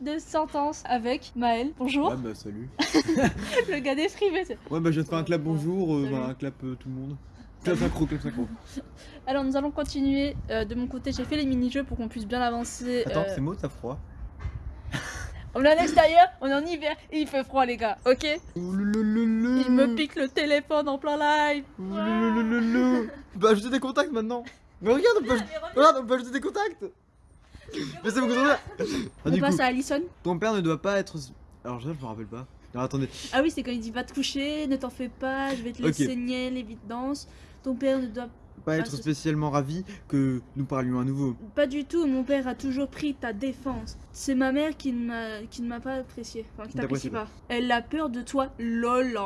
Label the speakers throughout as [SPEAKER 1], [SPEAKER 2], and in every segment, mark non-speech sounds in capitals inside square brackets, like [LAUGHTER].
[SPEAKER 1] de Sentence avec Maël. Bonjour.
[SPEAKER 2] Ouais, bah salut. [LAUGHS]
[SPEAKER 1] le gars des frivés.
[SPEAKER 2] Ouais, bah je vais te faire un clap bonjour, euh, bah, un clap euh, tout le monde. Clap synchro, clap synchro. [LAUGHS]
[SPEAKER 1] Alors nous allons continuer. Euh, de mon côté, j'ai fait les mini-jeux pour qu'on puisse bien avancer.
[SPEAKER 2] Attends,
[SPEAKER 1] Euh,
[SPEAKER 2] c'est moi, t'as froid [LAUGHS]
[SPEAKER 1] On est en extérieur, on est en hiver et il fait froid les gars, ok? Il me pique le téléphone en plein live.
[SPEAKER 2] Ouloulouloulou. Bah ajouter des contacts maintenant. Mais regarde, on peut, regarde, on peut ajouter des contacts. Mais c'est beaucoup trop bien. Ah,
[SPEAKER 1] On passe
[SPEAKER 2] coup,
[SPEAKER 1] à Alison.
[SPEAKER 2] ton père ne doit pas être. Alors je je me rappelle pas. Alors attendez.
[SPEAKER 1] Ah oui, c'est quand il dit va te coucher, ne t'en fais pas, je vais te laisser nier l'évidence. Ton père ne doit
[SPEAKER 2] Pas être spécialement ravi que nous parlions à nouveau.
[SPEAKER 1] Pas du tout, mon père a toujours pris ta défense. C'est ma mère qui ne m'a pas apprécié. Enfin, qui
[SPEAKER 2] t'apprécie
[SPEAKER 1] pas. Elle a peur de toi, lol.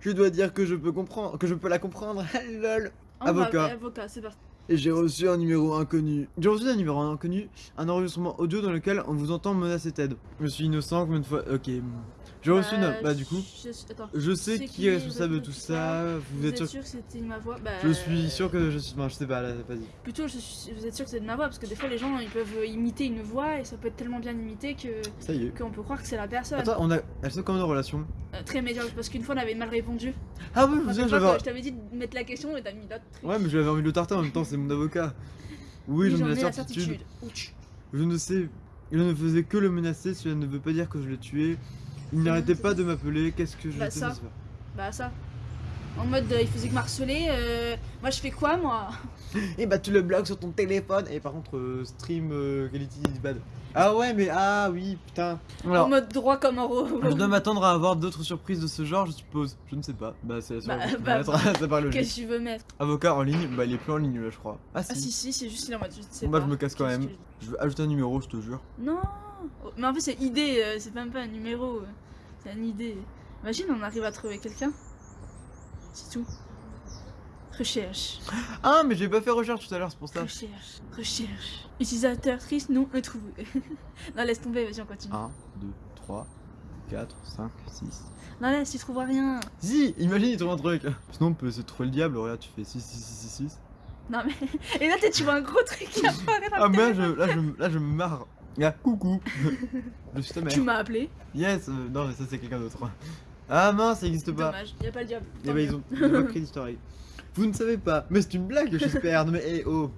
[SPEAKER 2] Je dois dire que je peux comprendre, que je peux la comprendre. [LAUGHS] Lol. Avocat.
[SPEAKER 1] avocat, c'est parti.
[SPEAKER 2] Et j'ai reçu un numéro inconnu. J'ai reçu un numéro inconnu, un enregistrement audio dans lequel on vous entend menacer Ted. Je suis innocent combien de fois Ok. J'ai reçu une. Bah, du coup,
[SPEAKER 1] Je, attends.
[SPEAKER 2] je sais qui
[SPEAKER 1] qui,
[SPEAKER 2] est
[SPEAKER 1] vous
[SPEAKER 2] responsable de tout ça. Vous,
[SPEAKER 1] Vous
[SPEAKER 2] êtes sûr
[SPEAKER 1] sûr que c'était ma voix? Bah,
[SPEAKER 2] Je suis sûr que je suis. Enfin, je sais pas, là, vas-y.
[SPEAKER 1] Plutôt, je suis- vous êtes sûr que c'est de ma voix parce que des fois les gens ils peuvent imiter une voix et ça peut être tellement bien imité que
[SPEAKER 2] Ça y est.
[SPEAKER 1] qu'on peut croire que c'est la personne.
[SPEAKER 2] Attends, on a. Elles sont comme nos relations.
[SPEAKER 1] Euh, très médiocre parce qu'une fois on avait mal répondu.
[SPEAKER 2] Ah oui, je me
[SPEAKER 1] Enfin,
[SPEAKER 2] j'avais.
[SPEAKER 1] je t'avais dit de mettre la question et t'as mis l'autre.
[SPEAKER 2] Ouais, mais j'avais envie de le tarter en même temps, c'est mon avocat. Oui, j'en ai la certitude. Je ne sais. Je ne faisais que le menacer, cela ne veut pas dire que je l'ai tué. Il n'arrêtait pas de m'appeler, qu'est-ce que je
[SPEAKER 1] Bah, ça. Bah ça. En mode euh, il faisait que m'harceler. euh, moi je fais quoi moi? [LAUGHS]
[SPEAKER 2] Et bah tu le bloques sur ton téléphone et par contre euh, stream euh, quality is bad. Ah ouais mais ah oui putain.
[SPEAKER 1] En mode droit comme un robot.
[SPEAKER 2] je dois m'attendre à avoir d'autres surprises de ce genre je suppose. Je ne sais pas. Bah c'est la
[SPEAKER 1] Bah,
[SPEAKER 2] seule
[SPEAKER 1] bah, [LAUGHS]
[SPEAKER 2] ça logique.
[SPEAKER 1] Qu'est-ce que tu veux mettre?
[SPEAKER 2] Avocat en ligne, bah il est plus en ligne là je crois. Ah si.
[SPEAKER 1] Ah si si c'est juste il est en mode je sais
[SPEAKER 2] Bon, bah,
[SPEAKER 1] pas.
[SPEAKER 2] je me casse quand même.
[SPEAKER 1] que je-
[SPEAKER 2] vais ajouter un numéro je te jure.
[SPEAKER 1] Non Oh, Mais en fait c'est idée, euh, c'est même pas un numéro. Une idée. Imagine on arrive à trouver quelqu'un. C'est tout. Recherche.
[SPEAKER 2] Ah mais j'ai pas fait recherche tout à l'heure c'est pour ça.
[SPEAKER 1] Recherche. Recherche. Utilisateur triste non retrouvé. [LAUGHS] non laisse tomber, vas-y on continue.
[SPEAKER 2] 1, 2, 3, 4, 5, 6.
[SPEAKER 1] Non laisse, tu trouveras rien.
[SPEAKER 2] Si, imagine il trouve un truc. Sinon on peut essayer de trouver le diable, regarde tu fais 6, 6, 6, 6, 6.
[SPEAKER 1] Non mais. [LAUGHS] Et là tu vois un gros truc qui [LAUGHS] apparaît dans
[SPEAKER 2] Ah
[SPEAKER 1] le
[SPEAKER 2] mais là je, là, je, là je me marre. Ah coucou. je suis ta mère.
[SPEAKER 1] Tu m'as appelé.
[SPEAKER 2] Yes, euh, non mais ça c'est quelqu'un d'autre. Ah mince, ça existe pas.
[SPEAKER 1] Dommage, y a pas le diable.
[SPEAKER 2] Eh ben ils ont, ils ont pas créé d'histoire. Vous ne savez pas, mais c'est une blague j'espère. Non mais eh oh.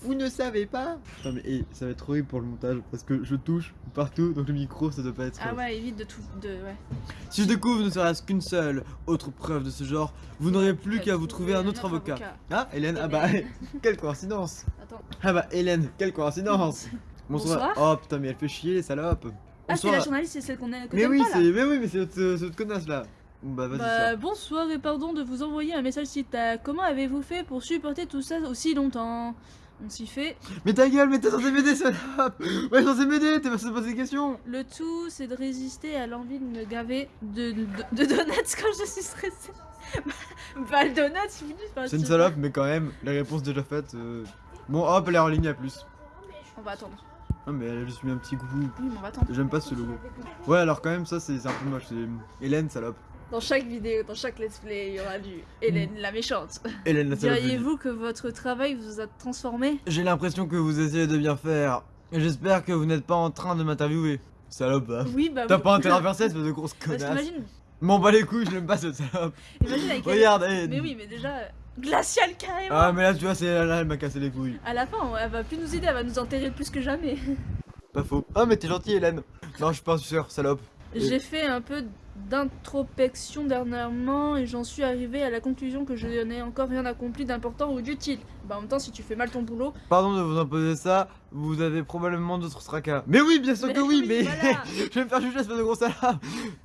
[SPEAKER 2] Vous ne savez pas Non mais eh, ça va être horrible pour le montage parce que je touche partout donc le micro ça doit pas être.
[SPEAKER 1] Ah ouais, évite de tout. De, ouais.
[SPEAKER 2] Si je découvre ne serait-ce qu'une seule autre preuve de ce genre, vous n'aurez plus qu'à vous trouver un autre avocat. Ah Hélène, ah bah [LAUGHS] quelle coïncidence.
[SPEAKER 1] Attends.
[SPEAKER 2] Ah bah Hélène, quelle coïncidence. [LAUGHS]
[SPEAKER 1] Bonsoir.
[SPEAKER 2] Oh putain mais elle fait chier les salopes.
[SPEAKER 1] Ah, c'est la journaliste, c'est celle qu'on a. que
[SPEAKER 2] Mais oui,
[SPEAKER 1] pas, là.
[SPEAKER 2] c'est mais oui, mais c'est c'est notre connasse là. Bah vas-y.
[SPEAKER 1] Bah, bonsoir et pardon de vous envoyer un message si t'as. Comment avez-vous fait pour supporter tout ça aussi longtemps? On s'y fait.
[SPEAKER 2] Mais ta gueule, mais t'es censé m'aider salope. Ouais, censé m'aider, t'es pas censé poser des questions.
[SPEAKER 1] Le tout, c'est de résister à l'envie de me gaver de, de, de donuts quand je suis stressée. [LAUGHS] bah, le donut, enfin,
[SPEAKER 2] C'est une salope, mais quand même, la réponse déjà faite. euh, Bon, hop, elle est en ligne à plus.
[SPEAKER 1] On va attendre.
[SPEAKER 2] Ah, mais elle a juste mis un petit coucou.
[SPEAKER 1] Oui, mais on va attendre.
[SPEAKER 2] J'aime pas ce logo. Ouais, alors quand même, ça c'est un peu moche. C'est Hélène, salope.
[SPEAKER 1] Dans chaque vidéo, dans chaque let's play, il y aura du Hélène la méchante.
[SPEAKER 2] Hélène, la salope.
[SPEAKER 1] Diriez-vous que votre travail vous a transformé?
[SPEAKER 2] J'ai l'impression que vous essayez de bien faire. Et J'espère que vous n'êtes pas en train de m'interviewer. Salope, bah.
[SPEAKER 1] Oui, bah
[SPEAKER 2] T'as
[SPEAKER 1] oui.
[SPEAKER 2] pas intérêt à [LAUGHS] faire ça, espèce de grosse
[SPEAKER 1] Parce
[SPEAKER 2] connasse. M'en bats les couilles, je l'aime pas cette salope.
[SPEAKER 1] imagine avec elle.
[SPEAKER 2] Regarde, eh.
[SPEAKER 1] Mais oui, mais déjà, euh, glacial carrément.
[SPEAKER 2] Ah, mais là, tu vois, c'est là, elle m'a cassé les couilles.
[SPEAKER 1] À la fin, elle va plus nous aider, elle va nous enterrer plus que jamais. [LAUGHS]
[SPEAKER 2] Pas faux. Ah, mais t'es gentil, Hélène. Non, je suis pas suceur, salope.
[SPEAKER 1] J'ai fait un peu d'introspection dernièrement et j'en suis arrivé à la conclusion que je n'ai encore rien accompli d'important ou d'utile. Bah en même temps, si tu fais mal ton boulot,
[SPEAKER 2] Pardon de vous imposer ça, vous avez probablement d'autres tracas. Mais oui, bien sûr
[SPEAKER 1] Mais
[SPEAKER 2] que oui,
[SPEAKER 1] oui,
[SPEAKER 2] mais
[SPEAKER 1] voilà. [LAUGHS]
[SPEAKER 2] je vais me faire juger, espèce de gros salope.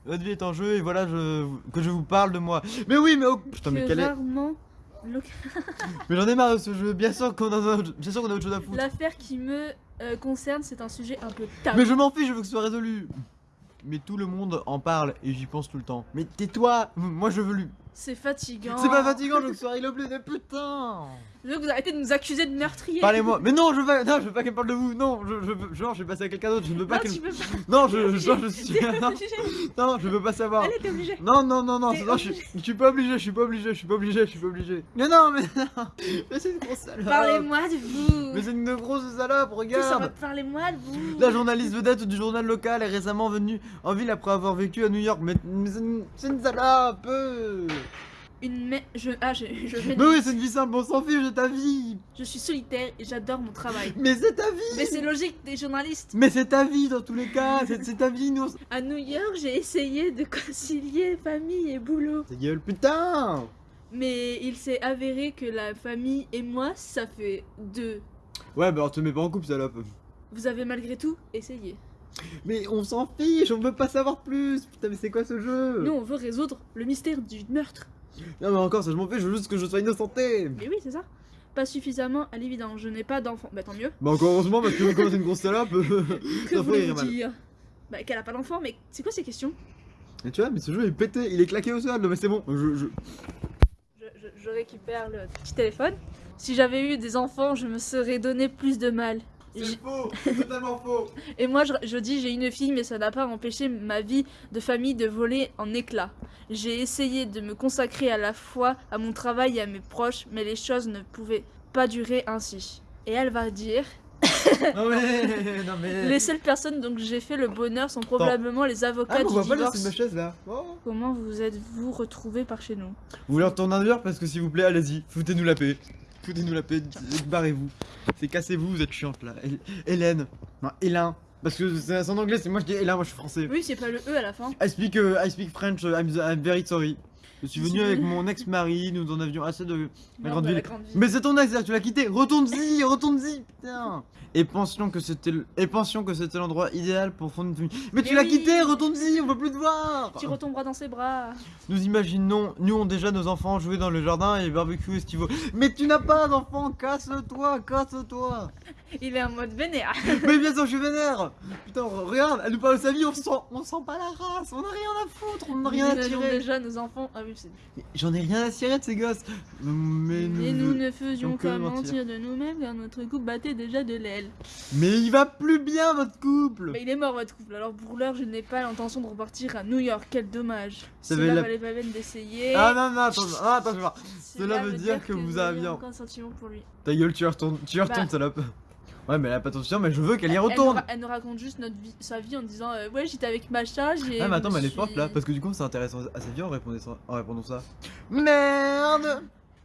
[SPEAKER 2] Votre vie est en jeu et voilà je... que je vous parle de moi. Mais oui, mais oh putain, mais
[SPEAKER 1] que
[SPEAKER 2] quel est.
[SPEAKER 1] rarement [LAUGHS]
[SPEAKER 2] Mais j'en ai marre de ce jeu, bien sûr qu'on a, autre- bien sûr qu'on a autre chose à foutre.
[SPEAKER 1] l'affaire qui me euh, concerne, c'est un sujet un peu tabou.
[SPEAKER 2] Mais je m'en fiche, je veux que ce soit résolu. Mais tout le monde en parle et j'y pense tout le temps. Mais tais-toi, moi je veux lui.
[SPEAKER 1] C'est fatigant.
[SPEAKER 2] C'est pas fatigant, je veux que ce soit réglé au plus de putain.
[SPEAKER 1] Je veux que vous arrêtez de nous accuser de meurtrier.
[SPEAKER 2] Parlez-moi. Mais non, je veux pas, non, je veux pas qu'elle parle de vous. Non, je, je veux, genre, je vais passer à quelqu'un d'autre. Je ne veux pas
[SPEAKER 1] Non,
[SPEAKER 2] qu'elle. Non, je, genre, je suis. Non, non, je veux pas savoir.
[SPEAKER 1] Allez, t'es obligé.
[SPEAKER 2] Non, non, non, non, non, je, suis- je suis pas obligé, je suis pas obligé, je suis pas obligé, je suis pas obligé. Mais non, mais non, mais c'est une grosse salope.
[SPEAKER 1] Parlez-moi de vous.
[SPEAKER 2] Mais c'est une grosse salope, regarde.
[SPEAKER 1] Parlez-moi de vous.
[SPEAKER 2] La journaliste vedette du journal local est récemment venue en ville après avoir vécu à New York. Mais, mais c'est une, c'est une salope.
[SPEAKER 1] Une je ah je
[SPEAKER 2] Mais oui, c'est une vie simple, on s'en fiche de ta vie.
[SPEAKER 1] je suis solitaire et j'adore mon travail.
[SPEAKER 2] Mais c'est ta vie.
[SPEAKER 1] Mais c'est logique des journalistes.
[SPEAKER 2] Mais c'est ta vie dans tous les cas, c'est ta vie, nous.
[SPEAKER 1] À New York, j'ai essayé de concilier famille et boulot.
[SPEAKER 2] Ta gueule, putain.
[SPEAKER 1] Mais il s'est avéré que la famille et moi, ça fait deux.
[SPEAKER 2] Ouais, bah on te met pas en couple, salope.
[SPEAKER 1] Vous avez malgré tout essayé.
[SPEAKER 2] Mais on s'en fiche, on veut pas savoir plus. Putain, mais c'est quoi ce jeu?
[SPEAKER 1] Nous, on veut résoudre le mystère du meurtre.
[SPEAKER 2] Non, mais encore, ça je m'en fiche, je veux juste que je sois innocenté.
[SPEAKER 1] Mais oui, c'est ça. Pas suffisamment à l'évidence. Je n'ai pas d'enfant. Bah tant mieux.
[SPEAKER 2] Bah encore heureusement parce que comme c'est une grosse salope. [LAUGHS]
[SPEAKER 1] Que
[SPEAKER 2] Ça ferait
[SPEAKER 1] voulez-vous dire? Bah qu'elle a pas d'enfant. Mais c'est quoi ces questions?
[SPEAKER 2] Et tu vois, mais ce jeu est pété, il est claqué au sol, mais c'est bon. Je, je-
[SPEAKER 1] je récupère le petit téléphone. Si j'avais eu des enfants, je me serais donné plus de mal. J-
[SPEAKER 2] faux, c'est totalement faux. [LAUGHS]
[SPEAKER 1] Et moi, je, je dis, j'ai une fille, mais ça n'a pas empêché ma vie de famille de voler en éclats. J'ai essayé de me consacrer à la fois à mon travail et à mes proches, mais les choses ne pouvaient pas durer ainsi. Et elle va dire, [LAUGHS]
[SPEAKER 2] non mais, non mais.
[SPEAKER 1] les seules personnes dont j'ai fait le bonheur sont probablement les avocats
[SPEAKER 2] Ah,
[SPEAKER 1] du
[SPEAKER 2] pas
[SPEAKER 1] divorce.
[SPEAKER 2] c'est ma chaise là. Oh.
[SPEAKER 1] Comment vous êtes-vous retrouvés par chez nous?
[SPEAKER 2] Vous voulez retourner en dehors parce que s'il vous plaît, allez-y, foutez-nous la paix. Foutez-nous la paix, barrez-vous. C'est cassez-vous, vous êtes chiante là. Hé- Hélène. Non, Hélène. Parce que c'est en anglais, c'est moi je dis Hélène, moi je suis français.
[SPEAKER 1] Oui, c'est pas le E à la fin.
[SPEAKER 2] I speak, euh, I speak French, uh, I'm, I'm very sorry. Je suis venu avec mon ex-mari, nous en avions assez de la grande ville. Mais c'est ton ex, là, tu l'as quitté. Retourne-y, retourne-y, putain. Et pensions que c'était le- et pensions que c'était l'endroit idéal pour fonder une famille. Mais, tu l'as quitté, retourne-y, on veut plus te voir.
[SPEAKER 1] Tu retomberas dans ses bras.
[SPEAKER 2] Nous imaginons, nous on déjà nos enfants jouer dans le jardin et barbecue estivaux. Mais tu n'as pas d'enfant, casse-toi, casse-toi.
[SPEAKER 1] Il est en mode vénère. [LAUGHS]
[SPEAKER 2] Mais bien sûr, je suis vénère. Putain, regarde, elle nous parle de sa vie, on sent, on sent pas la race, on a rien à foutre, on n'a rien à tirer.
[SPEAKER 1] déjà nos enfants. Ah oui, c'est.
[SPEAKER 2] Mais J'en ai rien à cirer de ces gosses. Mais nous,
[SPEAKER 1] Et nous ne faisions qu'à
[SPEAKER 2] mentir.
[SPEAKER 1] de nous-mêmes car notre couple battait déjà de l'aile.
[SPEAKER 2] Mais il va plus bien votre couple.
[SPEAKER 1] Mais il est mort votre couple, alors pour l'heure je n'ai pas l'intention de repartir à New York, quel dommage.
[SPEAKER 2] Ça
[SPEAKER 1] Cela
[SPEAKER 2] veut la-
[SPEAKER 1] valait pas la peine d'essayer.
[SPEAKER 2] Ah non non attends, ah, attends je vais voir.
[SPEAKER 1] Cela
[SPEAKER 2] veut dire que vous
[SPEAKER 1] sentiment pour lui.
[SPEAKER 2] Ta gueule, tu retournes
[SPEAKER 1] Bah.
[SPEAKER 2] salope. Ouais mais elle a pas ton mais je veux qu'elle y retourne.
[SPEAKER 1] elle nous raconte juste notre vie, sa vie en disant euh, Ouais, j'étais avec Macha, j'ai.
[SPEAKER 2] Ah mais attends mais elle est forte là parce que du coup c'est intéressant à sa vie en répondant ça. En répondant ça. Merde.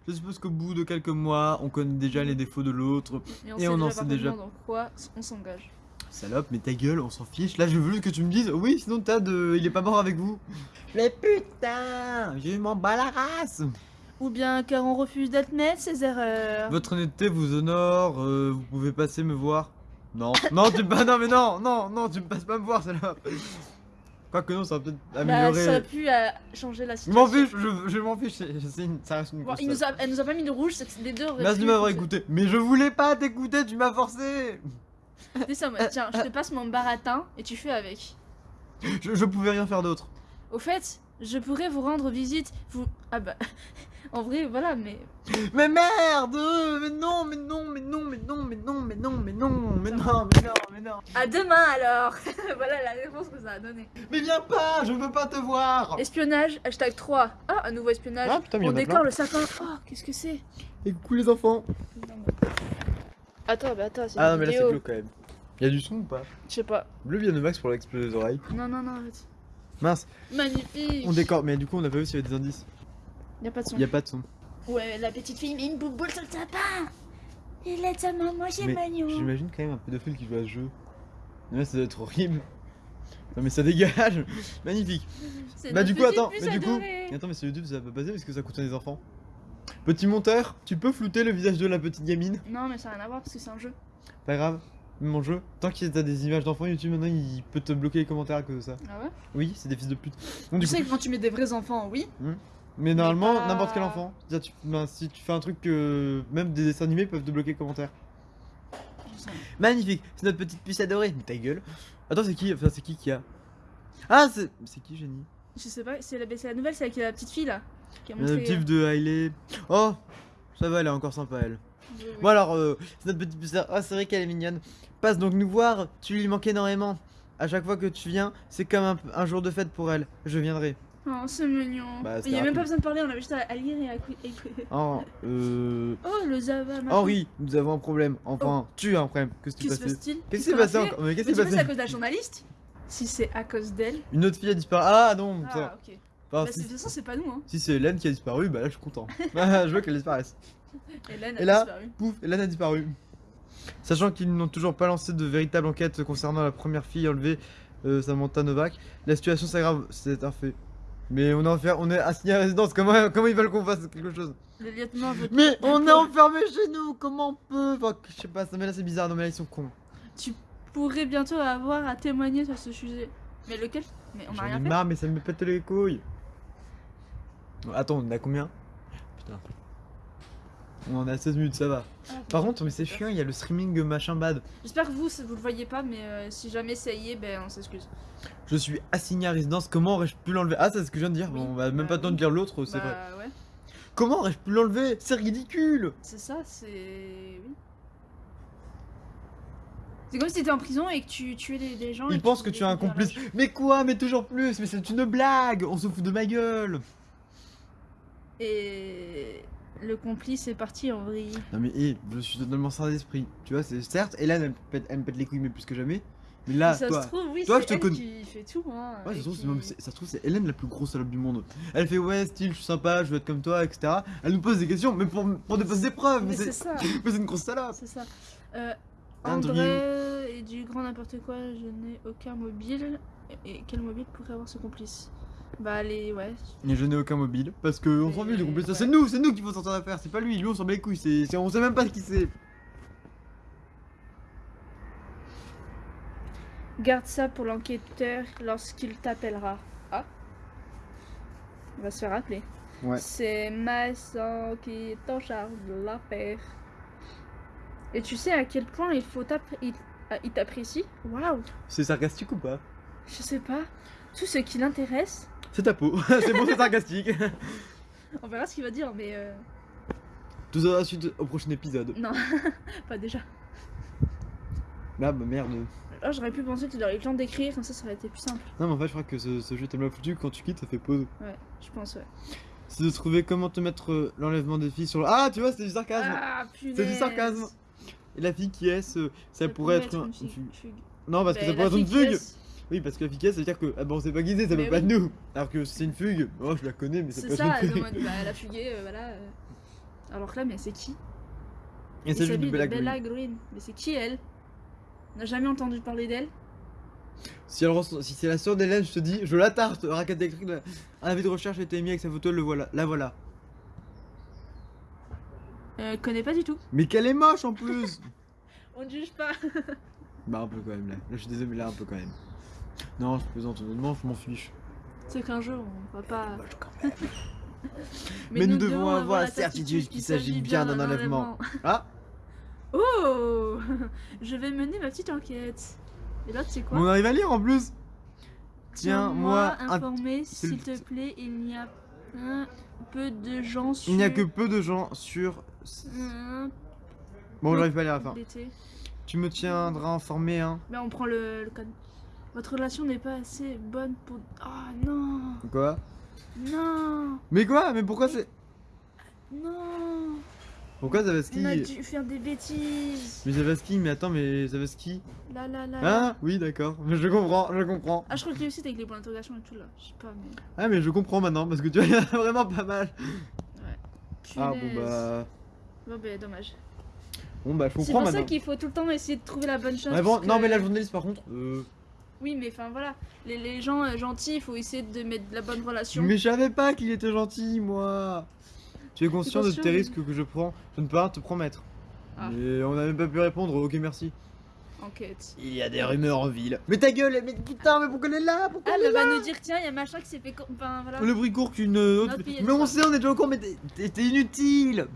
[SPEAKER 2] Je suppose qu'au bout de quelques mois, on connaît déjà les défauts de l'autre.
[SPEAKER 1] Et on,
[SPEAKER 2] en sait déjà.
[SPEAKER 1] dans quoi on s'engage.
[SPEAKER 2] Salope, mais ta gueule, on s'en fiche. Là, je veux que tu me dises, oui, sinon t'as de. Il est pas mort avec vous. Mais putain, je m'en bats la race.
[SPEAKER 1] Ou bien car on refuse d'admettre ses erreurs.
[SPEAKER 2] Votre honnêteté vous honore, euh, vous pouvez passer me voir. Non, non, tu pas, non, mais non, non, non, tu me passes pas me voir, celle-là. Quoique non, ça va peut-être
[SPEAKER 1] Bah,
[SPEAKER 2] améliorer.
[SPEAKER 1] ça a pu euh, changer la
[SPEAKER 2] je m'en
[SPEAKER 1] situation.
[SPEAKER 2] fiche, je, je m'en fiche, une- ça reste une
[SPEAKER 1] Bon, il nous a, elle nous a pas mis de rouge, c'est les deux
[SPEAKER 2] Merci de m'avoir écouté. Mais je voulais pas t'écouter, tu m'as forcé.
[SPEAKER 1] C'est ça, moi, tiens, je te passe mon baratin et tu fais avec.
[SPEAKER 2] Je, je pouvais rien faire d'autre.
[SPEAKER 1] Au fait, je pourrais vous rendre visite. Vous. Ah bah. En vrai, voilà, mais.
[SPEAKER 2] Mais merde Mais non, mais non, mais non, mais non, mais non, mais non, mais non, mais non, mais non, mais non.
[SPEAKER 1] À demain alors Voilà la réponse que ça a donné.
[SPEAKER 2] Mais viens pas, je veux pas te voir.
[SPEAKER 1] Espionnage, hashtag 3. Ah, un nouveau espionnage.
[SPEAKER 2] Ah, putain, mais
[SPEAKER 1] On décore le sapin. Oh, qu'est-ce que c'est
[SPEAKER 2] Et coucou les enfants.
[SPEAKER 1] Attends, bah attends, c'est
[SPEAKER 2] Ah non mais là c'est glauque quand même. Y'a du son ou pas
[SPEAKER 1] Je sais pas.
[SPEAKER 2] Le bien de Max pour l'exploser les oreilles.
[SPEAKER 1] Non, non, non, arrête.
[SPEAKER 2] Mince,
[SPEAKER 1] Magnifique
[SPEAKER 2] on décore, mais du coup on a pas vu s'il y avait des indices.
[SPEAKER 1] Y'a pas de son.
[SPEAKER 2] Y a pas de son.
[SPEAKER 1] Ouais, la petite fille met une bouboule sur le sapin Il aide sa maman, c'est
[SPEAKER 2] Mais
[SPEAKER 1] mignon
[SPEAKER 2] J'imagine quand même un pédophile qui joue à ce jeu. Ouais, ça doit être horrible. Non mais ça dégage [LAUGHS] Magnifique Bah
[SPEAKER 1] notre
[SPEAKER 2] du coup attends, mais du coup... Attends mais sur YouTube ça va pas passer parce que ça coûte des enfants. Petit monteur, tu peux flouter le visage de la petite gamine
[SPEAKER 1] Non, mais ça n'a rien à voir parce que c'est un jeu.
[SPEAKER 2] Pas grave, mon jeu. Tant qu'il y a des images d'enfants YouTube maintenant il peut te bloquer les commentaires à cause de ça.
[SPEAKER 1] Ah ouais?
[SPEAKER 2] Oui, c'est des fils de pute.
[SPEAKER 1] Tu
[SPEAKER 2] du coup,
[SPEAKER 1] sais que quand tu mets des vrais enfants, oui.
[SPEAKER 2] Mais normalement,
[SPEAKER 1] pas-
[SPEAKER 2] n'importe quel enfant. Tu- ben, si tu fais un truc que même des dessins animés peuvent te bloquer les commentaires.
[SPEAKER 1] Je sais.
[SPEAKER 2] Magnifique, c'est notre petite puce adorée. Mais ta gueule. Attends, c'est qui Enfin, c'est qui qui a? Ah, c'est c'est qui, Jenny?
[SPEAKER 1] Je sais pas, c'est la, la nouvelle, c'est avec la petite fille là. Qui a
[SPEAKER 2] Le
[SPEAKER 1] montré.
[SPEAKER 2] petit de Hailey. Oh Ça va, elle est encore sympa, elle.
[SPEAKER 1] Oui, oui.
[SPEAKER 2] Bon alors, euh, c'est notre petite pucelle. Ah, c'est vrai qu'elle est mignonne. Passe donc nous voir, tu lui manques énormément. À chaque fois que tu viens, c'est comme un, un jour de fête pour elle. Je viendrai.
[SPEAKER 1] Oh, c'est mignon.
[SPEAKER 2] Bah,
[SPEAKER 1] Il
[SPEAKER 2] c'était
[SPEAKER 1] y a même pas besoin de parler, on avait juste à, lire et à cou- écouter.
[SPEAKER 2] Oh, euh...
[SPEAKER 1] Oh, le machin.
[SPEAKER 2] Henri, nous avons un problème. Enfin, tu as un problème. Qu'est-ce qui
[SPEAKER 1] se
[SPEAKER 2] passé
[SPEAKER 1] passe-t-il
[SPEAKER 2] Qu'est-ce qui s'est
[SPEAKER 1] a
[SPEAKER 2] passé encore Mais qu'est-ce qui s'est
[SPEAKER 1] sais, c'est à
[SPEAKER 2] passé
[SPEAKER 1] cause de la journaliste Si c'est à cause d'elle.
[SPEAKER 2] Une autre fille a disparu. Ah non,
[SPEAKER 1] Ah,
[SPEAKER 2] ça.
[SPEAKER 1] ok.
[SPEAKER 2] Enfin,
[SPEAKER 1] Bah,
[SPEAKER 2] si,
[SPEAKER 1] de toute façon, c'est pas nous, hein.
[SPEAKER 2] si c'est Hélène qui a disparu, bah là je suis content. [LAUGHS] Ah, je veux qu'elle disparaisse.
[SPEAKER 1] Hélène a
[SPEAKER 2] Et là-
[SPEAKER 1] disparu.
[SPEAKER 2] Pouf, Hélène a disparu. Sachant qu'ils n'ont toujours pas lancé de véritable enquête concernant la première fille enlevée, euh, Samantha Novak, la situation s'aggrave, c'est un fait. Mais on est, enfer- on est assigné à résidence, comment, comment ils veulent qu'on fasse quelque chose?
[SPEAKER 1] Le lieutenant veut.
[SPEAKER 2] Mais on est enfermé chez nous, comment on peut? Enfin, je sais pas, ça, mais là c'est bizarre, non mais là ils sont cons.
[SPEAKER 1] Tu pourrais bientôt avoir à témoigner sur ce sujet. Mais lequel? Mais on
[SPEAKER 2] J'en
[SPEAKER 1] a
[SPEAKER 2] ai
[SPEAKER 1] rien fait.
[SPEAKER 2] marre, mais ça me pète les couilles. Attends, on a combien? Putain. On en a 16 minutes, ça va.
[SPEAKER 1] Ah,
[SPEAKER 2] Par contre, mais c'est chiant, il y a le streaming machin bad.
[SPEAKER 1] J'espère que vous, vous le voyez pas, mais euh, si jamais ça y est, ben on s'excuse.
[SPEAKER 2] Je suis assigné à résidence, comment aurais-je pu l'enlever? Ah, c'est ce que je viens de dire,
[SPEAKER 1] Oui,
[SPEAKER 2] on va même
[SPEAKER 1] bah
[SPEAKER 2] pas le temps de dire l'autre, c'est
[SPEAKER 1] bah,
[SPEAKER 2] vrai.
[SPEAKER 1] ouais.
[SPEAKER 2] Comment aurais-je pu l'enlever? C'est ridicule
[SPEAKER 1] C'est ça, c'est. Oui. C'est comme si t'étais en prison et que tu tuais des, des gens. et
[SPEAKER 2] Il pense que tu es un complice. Mais quoi? Mais toujours plus Mais c'est une blague On se fout de ma gueule
[SPEAKER 1] Et. Le complice est parti en vrille.
[SPEAKER 2] Non mais hé, je suis totalement sans d'esprit. Tu vois, c'est certes, Hélène elle, me pète- elle me pète les couilles mais plus que jamais. Mais là,
[SPEAKER 1] ça
[SPEAKER 2] toi...
[SPEAKER 1] se trouve, oui,
[SPEAKER 2] toi,
[SPEAKER 1] c'est
[SPEAKER 2] je te
[SPEAKER 1] elle
[SPEAKER 2] connais.
[SPEAKER 1] qui fait tout. Hein,
[SPEAKER 2] Ouais, ça
[SPEAKER 1] et
[SPEAKER 2] se, trouve,
[SPEAKER 1] qui-
[SPEAKER 2] ça se trouve, c'est Hélène la plus grosse salope du monde. Elle fait ouais, style, je suis sympa, je veux être comme toi, etc. Elle nous pose des questions, mais pour, pour des, des preuves.
[SPEAKER 1] Mais
[SPEAKER 2] Mais
[SPEAKER 1] c'est ça, [LAUGHS]
[SPEAKER 2] mais c'est une grosse salope.
[SPEAKER 1] c'est ça. Euh,
[SPEAKER 2] Andrew.
[SPEAKER 1] André et du grand n'importe quoi, je n'ai aucun mobile. Et quel mobile pourrait avoir ce complice? Bah, allez, ouais.
[SPEAKER 2] Et je n'ai aucun mobile parce que on s'en fout du
[SPEAKER 1] ouais.
[SPEAKER 2] C'est nous, c'est nous qui faut sortir d'affaire. C'est pas lui, lui on s'en bat les couilles. C'est, on sait même pas qui c'est.
[SPEAKER 1] Garde ça pour l'enquêteur lorsqu'il t'appellera. Ah On va se faire appeler.
[SPEAKER 2] Ouais.
[SPEAKER 1] C'est Masson qui est en charge de l'affaire. Et tu sais à quel point il faut il, ah, il t'apprécie? Waouh
[SPEAKER 2] C'est sarcastique ou pas?
[SPEAKER 1] Je sais pas. Tout ce qui l'intéresse.
[SPEAKER 2] C'est ta peau. [LAUGHS] c'est bon, c'est sarcastique. [LAUGHS]
[SPEAKER 1] On verra ce qu'il va dire, mais euh,
[SPEAKER 2] Tout ça suite au prochain épisode.
[SPEAKER 1] non, [LAUGHS] pas déjà.
[SPEAKER 2] Là, bah merde.
[SPEAKER 1] Oh, j'aurais pu penser que tu aurais eu le temps d'écrire, comme ça, ça aurait été plus simple.
[SPEAKER 2] Non, mais en fait, je crois que ce, ce jeu est tellement foutu quand tu quittes, ça fait pause.
[SPEAKER 1] Ouais, je pense, ouais.
[SPEAKER 2] C'est de trouver comment te mettre euh, l'enlèvement des filles sur le. Ah, tu vois, c'est du sarcasme.
[SPEAKER 1] Ah, punaise
[SPEAKER 2] C'est du sarcasme. Et la fille qui est, ce- ça, pourrait être, un-
[SPEAKER 1] une fugue.
[SPEAKER 2] Non, parce que ça
[SPEAKER 1] la
[SPEAKER 2] pourrait être une fugue. Oui, parce que est, ça veut dire que. Ah bon, c'est pas guidé, ça peut pas de nous. Alors que c'est une fugue. Oh, je la connais, mais c'est
[SPEAKER 1] C'est
[SPEAKER 2] pas
[SPEAKER 1] ça,
[SPEAKER 2] une
[SPEAKER 1] elle est en
[SPEAKER 2] fugue.
[SPEAKER 1] mode, bah, elle a fugué, euh, voilà. euh. Alors que là, mais c'est qui?
[SPEAKER 2] Et ça
[SPEAKER 1] s'habille
[SPEAKER 2] de Bella
[SPEAKER 1] Bella
[SPEAKER 2] Green.
[SPEAKER 1] Green. Mais c'est qui elle? On n'a jamais entendu parler d'elle?
[SPEAKER 2] Si, elle si c'est la sœur d'Hélène, je te dis, je la tarte. Raquette électrique, la- un avis de recherche a été émis avec sa photo, le voilà. La voilà.
[SPEAKER 1] euh, Connais pas du tout.
[SPEAKER 2] Mais qu'elle est moche en plus [LAUGHS]
[SPEAKER 1] On ne juge pas. [LAUGHS]
[SPEAKER 2] Bah, un peu quand même là. Là, je suis désolé, mais là, un peu quand même. Non, je plaisante, honnêtement, je m'en fiche.
[SPEAKER 1] C'est qu'un jour, on va pas.
[SPEAKER 2] Quand même. [LAUGHS] Mais nous devons avoir la certitude qu'il s'agit bien d'un enlèvement. Ah
[SPEAKER 1] Oh [LAUGHS] Je vais mener ma petite enquête. Et là, tu sais quoi
[SPEAKER 2] On arrive à lire en plus Tiens-moi
[SPEAKER 1] informé, s'il te plaît, il n'y a un peu de gens sur.
[SPEAKER 2] Il n'y a que peu de gens sur...
[SPEAKER 1] Un
[SPEAKER 2] Bon, j'arrive pas à lire à la fin. Tu me tiendras informé, hein
[SPEAKER 1] Ben, on prend le, le code. Votre relation n'est pas assez bonne pour. Ah non
[SPEAKER 2] Quoi?
[SPEAKER 1] Non
[SPEAKER 2] Mais quoi? Mais pourquoi c'est...
[SPEAKER 1] Non
[SPEAKER 2] Pourquoi Zavaski
[SPEAKER 1] On a dû faire des bêtises
[SPEAKER 2] Mais Zavaski, mais attends, mais Zavaski
[SPEAKER 1] Là là là là.
[SPEAKER 2] Ah Oui, d'accord. Mais [LAUGHS] je comprends, je comprends.
[SPEAKER 1] Ah, je crois que lui aussi, avec les points d'interrogation et tout là. Je sais pas, mais.
[SPEAKER 2] Ah, mais je comprends maintenant, parce que tu vois, [LAUGHS] il y en a vraiment pas mal. Ah, bon, bah...
[SPEAKER 1] Bon, ben, dommage.
[SPEAKER 2] Bon, bah, je
[SPEAKER 1] C'est
[SPEAKER 2] comprends
[SPEAKER 1] pour ça
[SPEAKER 2] maintenant.
[SPEAKER 1] qu'il faut tout le temps essayer de trouver la bonne chose.
[SPEAKER 2] Ouais, bon, non,
[SPEAKER 1] que-
[SPEAKER 2] mais la journaliste, par contre... Euh...
[SPEAKER 1] Oui, mais enfin voilà. Les, les gens euh, gentils, il faut essayer de mettre de la bonne relation.
[SPEAKER 2] Mais je savais pas qu'il était gentil, moi. Tu es conscient de
[SPEAKER 1] conscient,
[SPEAKER 2] tes risques que je prends Je ne peux pas te promettre.
[SPEAKER 1] Ah.
[SPEAKER 2] Mais on n'a même pas pu répondre. Ok, merci.
[SPEAKER 1] Enquête.
[SPEAKER 2] Il y a des rumeurs en ville. Mais ta gueule, mais putain, mais pourquoi elle est là? Pourquoi
[SPEAKER 1] Ah,
[SPEAKER 2] elle est
[SPEAKER 1] elle
[SPEAKER 2] là?
[SPEAKER 1] va nous dire tiens, il y a machin qui s'est fait. co- Enfin voilà.
[SPEAKER 2] Le bruit court qu'une autre.
[SPEAKER 1] Notre
[SPEAKER 2] Mais on sait, on est déjà au courant, mais t'es- t'es t'es inutile.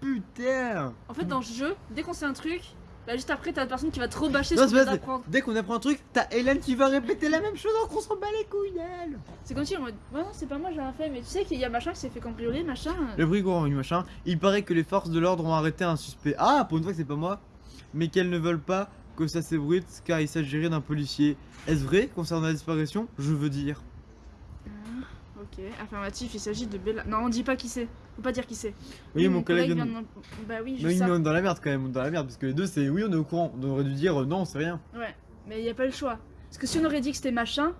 [SPEAKER 2] Putain.
[SPEAKER 1] En fait, dans ce jeu, dès qu'on sait un truc, Bah, juste après, t'as la personne qui va te rebâcher
[SPEAKER 2] Non,
[SPEAKER 1] ce d'apprendre.
[SPEAKER 2] Dès qu'on apprend un truc, t'as Hélène qui va répéter la même chose alors qu'on s'en bat les couilles d'elle.
[SPEAKER 1] C'est comme si en mode, ouais, non, c'est pas moi, j'ai rien fait, mais tu sais qu'il y a machin qui s'est fait cambrioler, machin.
[SPEAKER 2] Le bruit courant, oui, machin. Il paraît que les forces de l'ordre ont arrêté un suspect. Ah, pour une fois que c'est pas moi. Mais qu'elles ne veulent pas que ça s'ébruite car il s'agirait d'un policier. Est-ce vrai concernant la disparition? Je veux dire.
[SPEAKER 1] Ok, affirmatif, il s'agit de Bella. Non, on dit pas qui c'est. Faut pas dire qui c'est.
[SPEAKER 2] Oui, mon collègue
[SPEAKER 1] vient
[SPEAKER 2] vient
[SPEAKER 1] de. Bah oui, je
[SPEAKER 2] Mais
[SPEAKER 1] sais.
[SPEAKER 2] dans la merde quand même, on est dans la merde parce que les deux c'est oui, on est au courant. On aurait dû dire euh, non, c'est rien.
[SPEAKER 1] Ouais, mais y a pas le choix. Parce que si on aurait dit que c'était machin,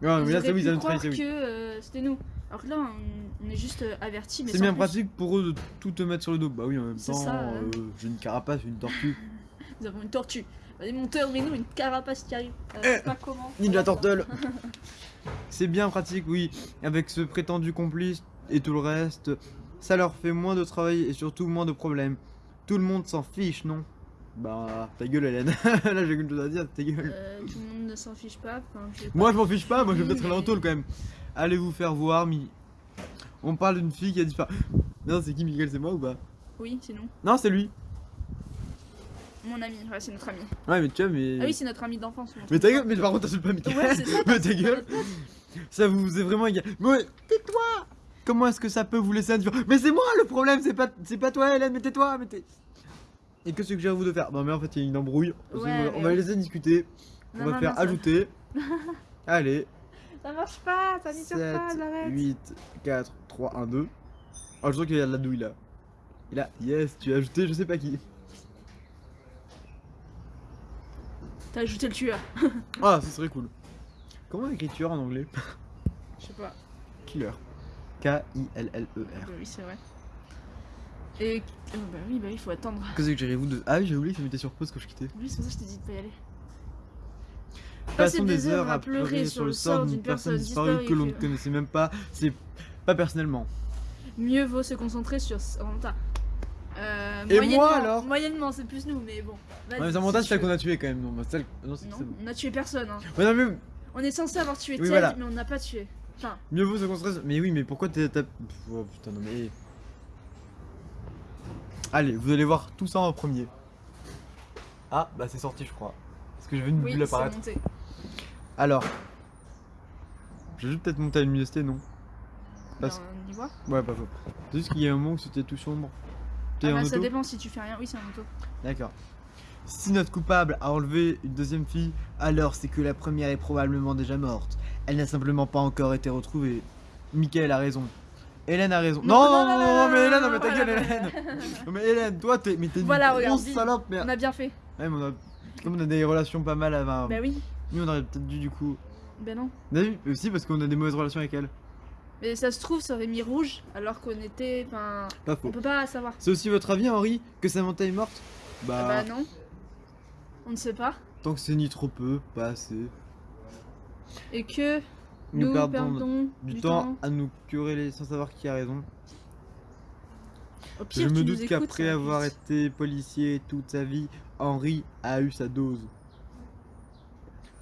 [SPEAKER 1] ils
[SPEAKER 2] mais là c'est oui,
[SPEAKER 1] croire que euh, c'était nous. Alors que là, on, on est juste euh, avertis, mais
[SPEAKER 2] C'est bien
[SPEAKER 1] plus.
[SPEAKER 2] pratique pour eux de tout te mettre sur le dos. Bah oui, en même temps, euh, j'ai une carapace, une tortue. [LAUGHS]
[SPEAKER 1] Nous avons une tortue. Monteurs, mais nous, une carapace qui arrive. Euh,
[SPEAKER 2] Eh,
[SPEAKER 1] pas comment.
[SPEAKER 2] Ninja
[SPEAKER 1] Voilà.
[SPEAKER 2] Turtle C'est bien pratique, oui. Avec ce prétendu complice et tout le reste, ça leur fait moins de travail et surtout moins de problèmes. Tout le monde s'en fiche, non? Bah, ta gueule, Hélène. [LAUGHS] Là, j'ai quelque chose à dire, ta gueule.
[SPEAKER 1] Euh, tout le monde ne s'en fiche pas. Enfin.
[SPEAKER 2] Moi, je m'en fiche pas, moi, je vais peut-être aller en
[SPEAKER 1] mais-
[SPEAKER 2] tôle quand même. Allez vous faire voir, Mi. On parle d'une fille qui a disparu. Non, c'est qui, Miguel C'est moi ou pas?
[SPEAKER 1] Oui, c'est nous.
[SPEAKER 2] Non, c'est lui.
[SPEAKER 1] Mon ami, ouais, c'est notre ami.
[SPEAKER 2] Ouais, mais tu vois, mais.
[SPEAKER 1] Ah oui, c'est notre ami d'enfance.
[SPEAKER 2] mais ta gueule, mais par contre, t'insultes pas Miguel.
[SPEAKER 1] Ouais, c'est ça. [LAUGHS]
[SPEAKER 2] mais ta gueule. Ça vous est vraiment égal. Mais ouais, tais-toi Comment est-ce que ça peut vous laisser indifférent? Mais c'est moi le problème, c'est pas, c'est pas toi Hélène, mais tais-toi, mais t'es... Et que suggérez-vous de faire? Non mais en fait il y a une embrouille, on
[SPEAKER 1] Ouais,
[SPEAKER 2] va- on
[SPEAKER 1] mais
[SPEAKER 2] va
[SPEAKER 1] ouais.
[SPEAKER 2] les laisser discuter, on
[SPEAKER 1] Non,
[SPEAKER 2] va
[SPEAKER 1] non,
[SPEAKER 2] faire
[SPEAKER 1] non,
[SPEAKER 2] ajouter. [LAUGHS] Allez,
[SPEAKER 1] Ça marche pas, ça n'y
[SPEAKER 2] 7,
[SPEAKER 1] pas, j'arrête.
[SPEAKER 2] 8, 4, 3, 1, 2. Oh je sens qu'il y a de la douille là. Et là, yes, tu as ajouté je sais pas qui.
[SPEAKER 1] T'as ajouté le tueur.
[SPEAKER 2] Ah, ça serait cool. Comment écriture en anglais?
[SPEAKER 1] Je sais pas.
[SPEAKER 2] Killer. K-I-L-L-E-R.
[SPEAKER 1] Oui, c'est vrai. Et. oh, bah oui, bah il faut attendre.
[SPEAKER 2] Que suggérez-vous de... Ah oui j'ai oublié, ça mettait sur pause quand je quittais.
[SPEAKER 1] Oui, c'est pour ça que je t'ai dit de pas y aller.
[SPEAKER 2] Passons des heures à pleurer sur le sort d'une personne disparue que l'on ne connaissait même pas, c'est pas personnellement.
[SPEAKER 1] Mieux vaut se concentrer sur. Samantha. Euh,
[SPEAKER 2] Et moi, alors?
[SPEAKER 1] Moyennement, c'est plus nous, mais bon. Vas-y,
[SPEAKER 2] Ouais, mais
[SPEAKER 1] si
[SPEAKER 2] c'est celle qu'on a tué quand même, non, bah, celle... non, c'est
[SPEAKER 1] veux.
[SPEAKER 2] c'est
[SPEAKER 1] Non,
[SPEAKER 2] bon.
[SPEAKER 1] on a tué personne. Hein.
[SPEAKER 2] Ouais, non, mais
[SPEAKER 1] On est censé avoir tué
[SPEAKER 2] Oui,
[SPEAKER 1] Ted,
[SPEAKER 2] voilà.
[SPEAKER 1] mais on n'a pas tué.
[SPEAKER 2] Mieux vaut se concentrer sur... Mais oui, mais pourquoi t'es... t'as- Oh putain, non mais... Allez, vous allez voir tout ça en premier. Ah, bah c'est sorti, je crois. Est-ce que j'ai vu une
[SPEAKER 1] oui,
[SPEAKER 2] bulle apparaître
[SPEAKER 1] monté.
[SPEAKER 2] Alors... J'ai juste peut-être monté à l'université, non? Parce-
[SPEAKER 1] Ben, on y voit.
[SPEAKER 2] Ouais, pas faux. C'est juste qu'il y a un moment où c'était tout sombre.
[SPEAKER 1] Ah bah, ça
[SPEAKER 2] auto
[SPEAKER 1] dépend si tu fais rien. Oui, c'est un moto.
[SPEAKER 2] D'accord. Si notre coupable a enlevé une deuxième fille, alors c'est que la première est probablement déjà morte. Elle n'a simplement pas encore été retrouvée. Michael a raison. Hélène a raison. Non, non, non, non, mais Hélène, non, mais ta gueule. Hélène. Non, mais Hélène, toi, t'es, mais t'es une grosse salope, mais.
[SPEAKER 1] On a bien fait.
[SPEAKER 2] Ouais, mais on a, comme on a des relations pas mal avant.
[SPEAKER 1] Bah oui.
[SPEAKER 2] Nous, on aurait peut-être dû du coup.
[SPEAKER 1] Ben non.
[SPEAKER 2] On a vu aussi parce qu'on a des mauvaises relations avec elle.
[SPEAKER 1] Mais ça se trouve, ça aurait mis rouge alors qu'on était. Enfin.
[SPEAKER 2] Pas
[SPEAKER 1] On peut pas savoir.
[SPEAKER 2] C'est aussi votre avis, Henri, que Samantha est morte?
[SPEAKER 1] Ah bah non. On ne sait pas.
[SPEAKER 2] tant que c'est ni trop peu, pas assez.
[SPEAKER 1] Et que
[SPEAKER 2] Nous,
[SPEAKER 1] nous,
[SPEAKER 2] perdons,
[SPEAKER 1] perdons
[SPEAKER 2] du, temps, à nous quereller sans savoir qui a raison.
[SPEAKER 1] Au pire,
[SPEAKER 2] Je me doute qu'après avoir été policier toute sa vie, Henri a eu sa dose.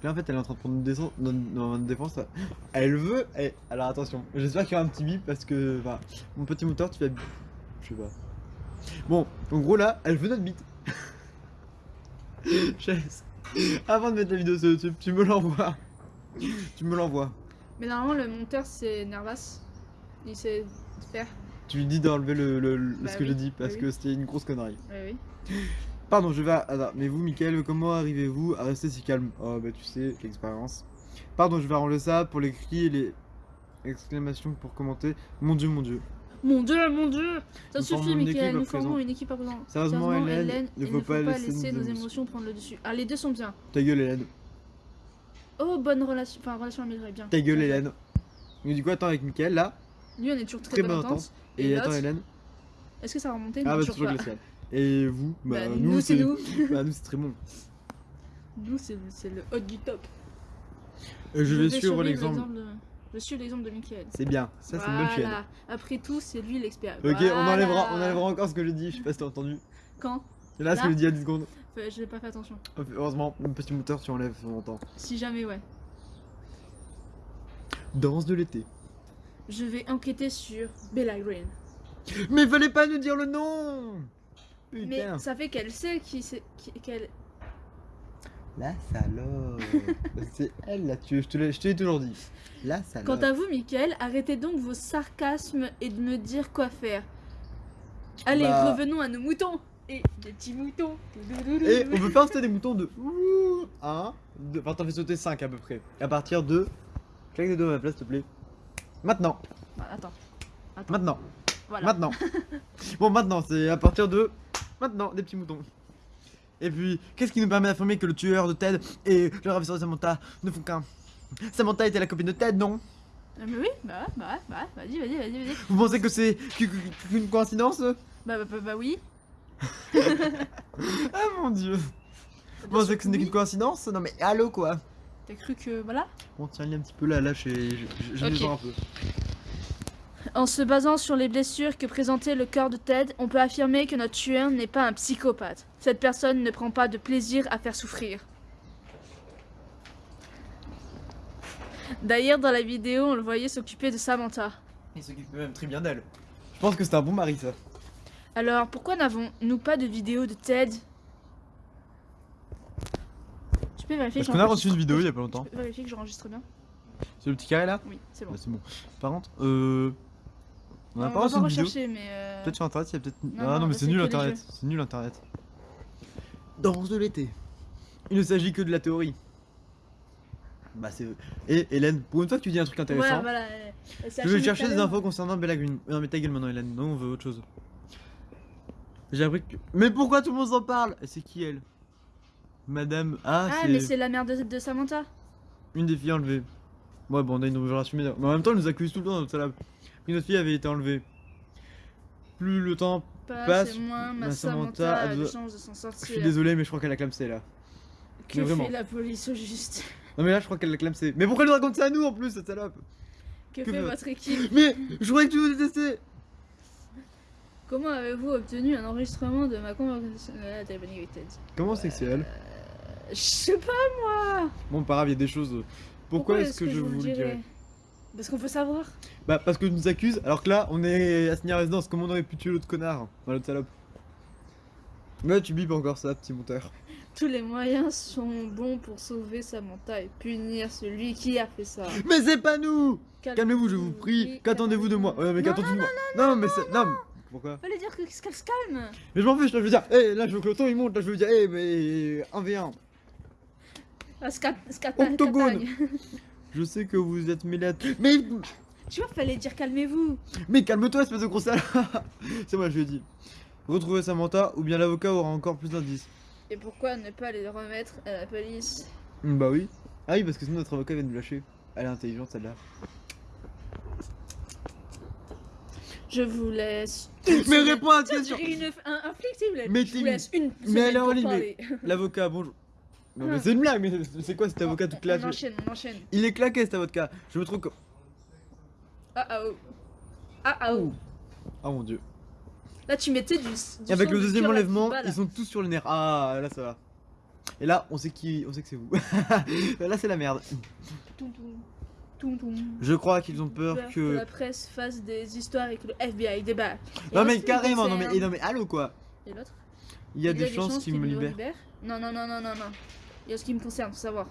[SPEAKER 2] Là en fait elle est en train de prendre une défense, une défense. Elle veut. alors attention, j'espère qu'il y aura un petit bip parce que enfin, mon petit moteur tu vas. Je sais pas. Bon, en gros là, elle veut notre bite. [LAUGHS] Avant de mettre la vidéo sur YouTube, tu me l'envoies. Tu me l'envoies.
[SPEAKER 1] Mais normalement, le monteur, c'est Nervas. Il sait faire.
[SPEAKER 2] Tu lui dis d'enlever le, le- le-
[SPEAKER 1] Bah
[SPEAKER 2] ce que
[SPEAKER 1] oui,
[SPEAKER 2] j'ai dit
[SPEAKER 1] bah
[SPEAKER 2] parce
[SPEAKER 1] oui.
[SPEAKER 2] que c'était une grosse connerie.
[SPEAKER 1] Oui, oui.
[SPEAKER 2] Pardon, je vais. à- Attends, mais vous, Michael, comment arrivez-vous à rester si calme? Oh, bah tu sais, l'expérience. Pardon, je vais arranger ça pour les cris et les exclamations pour commenter. Mon dieu, mon dieu.
[SPEAKER 1] Mon dieu, mon dieu Ça
[SPEAKER 2] Nous
[SPEAKER 1] suffit, Michael, nous formons une équipe à présent.
[SPEAKER 2] Sérieusement, Hélène,
[SPEAKER 1] il ne faut pas laisser nos émotions prendre le dessus. Ah, les deux sont bien.
[SPEAKER 2] Ta gueule, Hélène.
[SPEAKER 1] Oh, bonne relation. Enfin, relation améliorée, bien.
[SPEAKER 2] Ta gueule. Hélène. Donc, du coup, attends, avec Michael là.
[SPEAKER 1] Lui, on est toujours très,
[SPEAKER 2] Très
[SPEAKER 1] bonne entente.
[SPEAKER 2] Et,
[SPEAKER 1] Et
[SPEAKER 2] attends, Hélène.
[SPEAKER 1] Est-ce que ça va remonter
[SPEAKER 2] Ah, bah,
[SPEAKER 1] toujours
[SPEAKER 2] toujours glacial. Et vous [LAUGHS] Bah,
[SPEAKER 1] Bah, nous, c'est nous. [LAUGHS]
[SPEAKER 2] bah, nous, c'est très bon.
[SPEAKER 1] Nous, c'est c'est le haut du top.
[SPEAKER 2] Euh, je vais
[SPEAKER 1] vais
[SPEAKER 2] suivre l'exemple.
[SPEAKER 1] de... Je suis l'exemple de Michael.
[SPEAKER 2] C'est bien, ça, c'est une bonne chaîne.
[SPEAKER 1] Après tout, c'est lui l'expert.
[SPEAKER 2] Ok, on enlèvera, on enlèvera encore ce que j'ai dit. Je sais pas si t'as entendu.
[SPEAKER 1] Quand?
[SPEAKER 2] Et là, ce que
[SPEAKER 1] Là?
[SPEAKER 2] il y a 10 secondes.
[SPEAKER 1] Je n'ai pas fait attention.
[SPEAKER 2] Heureusement, mon petit moteur, tu enlèves, on entend.
[SPEAKER 1] Si jamais, ouais.
[SPEAKER 2] Danse de l'été.
[SPEAKER 1] Je vais enquêter sur Bella Green.
[SPEAKER 2] Mais fallait pas nous dire le nom
[SPEAKER 1] Mais
[SPEAKER 2] Putain.
[SPEAKER 1] ça fait qu'elle sait qui c'est. qui- qu'elle.
[SPEAKER 2] La salope. [LAUGHS] c'est elle la tueuse, je te l'ai je te l'ai toujours dit. La salope.
[SPEAKER 1] Quant à vous, Michael, arrêtez donc vos sarcasmes et de me dire quoi faire. Allez,
[SPEAKER 2] Bah.
[SPEAKER 1] revenons à nos moutons. Et des petits moutons.
[SPEAKER 2] Et on peut faire sauter des moutons de 1, 2, enfin t'en fais sauter 5 à peu près. À partir de... Claque des deux à ma place s'il te plaît. Maintenant,
[SPEAKER 1] Voilà, attends. Attends.
[SPEAKER 2] maintenant,
[SPEAKER 1] Voilà.
[SPEAKER 2] maintenant. [LAUGHS] bon maintenant c'est à partir de... Maintenant, des petits moutons. Et puis, qu'est-ce qui nous permet d'affirmer que le tueur de Ted et le ravisseur de Samantha ne font qu'un? Samantha était la copine de Ted, non?
[SPEAKER 1] Ah, mais oui, bah ouais, bah ouais, bah vas-y, vas-y, vas-y, vas-y.
[SPEAKER 2] Vous pensez que c'est qu'u- qu'u- qu'une coïncidence?
[SPEAKER 1] Bah, bah, bah, bah oui.
[SPEAKER 2] Ah mon dieu Vous pensez que ce n'est qu'une coïncidence Non mais allô quoi
[SPEAKER 1] T'as cru que. Voilà.
[SPEAKER 2] Bon tiens, il est un petit peu là, là, j'ai j'ai
[SPEAKER 1] Ok.
[SPEAKER 2] besoin un peu.
[SPEAKER 1] En se basant sur les blessures que présentait le corps de Ted, on peut affirmer que notre tueur n'est pas un psychopathe. Cette personne ne prend pas de plaisir à faire souffrir. D'ailleurs, dans la vidéo, on le voyait s'occuper de Samantha.
[SPEAKER 2] Il s'occupe même très bien d'elle. Je pense que c'est un bon mari ça.
[SPEAKER 1] Alors, pourquoi n'avons-nous pas de vidéo de Ted? Tu peux vérifier
[SPEAKER 2] Parce
[SPEAKER 1] que
[SPEAKER 2] qu'on a
[SPEAKER 1] j'enregistre-
[SPEAKER 2] reçu une vidéo il y a pas longtemps.
[SPEAKER 1] Tu peux vérifier que j'enregistre bien
[SPEAKER 2] C'est le petit carré là?
[SPEAKER 1] Oui, c'est bon.
[SPEAKER 2] Bah, c'est bon. Par contre, euh. On a
[SPEAKER 1] Non,
[SPEAKER 2] pas reçu une vidéo.
[SPEAKER 1] mais. euh,
[SPEAKER 2] Peut-être sur internet, il y a peut-être.
[SPEAKER 1] Non,
[SPEAKER 2] ah
[SPEAKER 1] non,
[SPEAKER 2] non, mais c'est nul internet. C'est nul internet. Danse de l'été. Il ne s'agit que de la théorie. Bah c'est. Et Hélène, pour une fois que tu dis un truc intéressant,
[SPEAKER 1] Ouais, voilà. c'est
[SPEAKER 2] je vais chercher des infos concernant Bella Green. Non mais ta gueule maintenant Hélène, non on veut autre chose. J'ai appris que. Mais pourquoi tout le monde s'en parle? C'est qui elle? Madame. Ah,
[SPEAKER 1] Ah, mais
[SPEAKER 2] c'est
[SPEAKER 1] la mère de, de Samantha.
[SPEAKER 2] une des filles enlevées. Ouais bon on a une assumée. Mais en même temps elle nous accuse tout le temps dans notre salle. Une autre fille avait été enlevée. Plus le temps
[SPEAKER 1] Passe,
[SPEAKER 2] Passe,
[SPEAKER 1] moins, ma
[SPEAKER 2] ma
[SPEAKER 1] Samantha, a de s'en
[SPEAKER 2] Je
[SPEAKER 1] sortir.
[SPEAKER 2] suis désolé, mais je crois qu'elle a clamsé là.
[SPEAKER 1] Que
[SPEAKER 2] mais vraiment.
[SPEAKER 1] fait la police au juste?
[SPEAKER 2] Non, mais là, je crois qu'elle a clamsé. Mais pourquoi elle nous raconte ça à nous en plus, cette salope?
[SPEAKER 1] Que,
[SPEAKER 2] Que
[SPEAKER 1] fait votre équipe? [LAUGHS]
[SPEAKER 2] Mais je croyais que tu nous détestais
[SPEAKER 1] Comment avez-vous obtenu un enregistrement de ma conversation à téléphonique avec Ted
[SPEAKER 2] Comment c'est que c'est elle
[SPEAKER 1] Euh, Je sais pas moi
[SPEAKER 2] Bon, pas grave, il y a des choses. Pourquoi, est-ce que, je vous le dirais
[SPEAKER 1] Parce qu'on peut savoir.
[SPEAKER 2] Bah, parce que nous accuses, alors que là, on est à signer à résidence. Comment on aurait pu tuer l'autre connard Enfin, l'autre salope. Ouais, tu bipes encore ça, petit monteur.
[SPEAKER 1] Tous les moyens sont bons pour sauver Samantha et punir celui qui a fait ça.
[SPEAKER 2] Mais c'est pas nous
[SPEAKER 1] Calme-
[SPEAKER 2] Calmez-vous, je vous prie. Qu'attendez-vous de moi. Ouais, mais
[SPEAKER 1] Non,
[SPEAKER 2] qu'attendez-vous de moi Non, mais c'est. Non, Pourquoi
[SPEAKER 1] Fallait dire que- qu'elle se calme.
[SPEAKER 2] Mais je m'en fiche, là, je veux dire. Hé, là, je veux que le ton il monte. Là, je veux dire. Hé, mais. 1v1.
[SPEAKER 1] Ah, scat,
[SPEAKER 2] Octogone. [LAUGHS] Je sais que vous êtes mêlés à. Mais.
[SPEAKER 1] Tu vois, fallait dire calmez-vous.
[SPEAKER 2] Mais calme-toi, espèce de gros sale [LAUGHS] C'est moi, je lui ai dit. Retrouver Samantha, ou bien l'avocat aura encore plus d'indices.
[SPEAKER 1] Et pourquoi ne pas les remettre à la police?
[SPEAKER 2] Bah oui. Ah oui, parce que sinon notre avocat vient de nous lâcher. Elle est intelligente celle-là.
[SPEAKER 1] Je vous laisse.
[SPEAKER 2] Mais réponds à
[SPEAKER 1] Tiens,
[SPEAKER 2] question
[SPEAKER 1] une- un, un.
[SPEAKER 2] Mais
[SPEAKER 1] Je vous laisse une
[SPEAKER 2] mais
[SPEAKER 1] parler. [LAUGHS]
[SPEAKER 2] L'avocat, bonjour. Non mais
[SPEAKER 1] Ah.
[SPEAKER 2] c'est une blague, mais [LAUGHS] c'est quoi cet avocat tout
[SPEAKER 1] On
[SPEAKER 2] claqué
[SPEAKER 1] enchaîne, on enchaîne.
[SPEAKER 2] Il est claqué cet avocat. Je me trouve.
[SPEAKER 1] Ah ah oh. Ah ah oh.
[SPEAKER 2] Oh mon dieu.
[SPEAKER 1] Là, tu mettais du. du
[SPEAKER 2] Et avec le
[SPEAKER 1] de
[SPEAKER 2] deuxième enlèvement, ils sont tous sur le nerf. Ah, là ça va. Et là, on sait qui, on sait que c'est vous. [LAUGHS] là c'est la merde. Je crois qu'ils ont peur
[SPEAKER 1] Peur que
[SPEAKER 2] que...
[SPEAKER 1] la presse fasse des histoires et que le FBI débarque. Et
[SPEAKER 2] Non mais carrément, non mais, et non mais allô quoi
[SPEAKER 1] Et l'autre
[SPEAKER 2] Il y a des chances qu'ils me libèrent.
[SPEAKER 1] Non, non, non, non, non, non. Il y a ce qui me concerne, faut savoir.